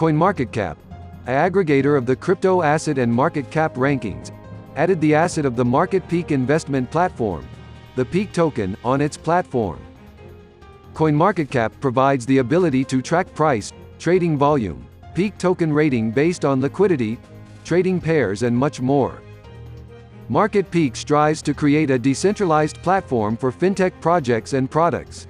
CoinMarketCap, a aggregator of the crypto asset and market cap rankings, added the asset of the Market Peak investment platform, the Peak token, on its platform. CoinMarketCap provides the ability to track price, trading volume, peak token rating based on liquidity, trading pairs and much more. Market Peak strives to create a decentralized platform for fintech projects and products.